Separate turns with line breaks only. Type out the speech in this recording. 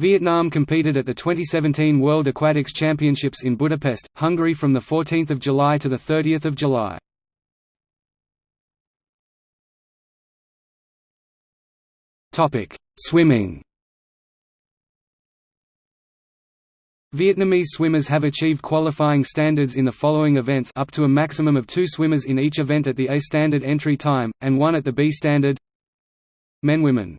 Vietnam competed at the 2017 World Aquatics Championships in Budapest, Hungary from 14 July to 30 July. Swimming. Vietnamese swimmers have achieved qualifying standards in the following events up to a maximum of two swimmers in each event at the A standard entry time, and one at the B standard. Men Women.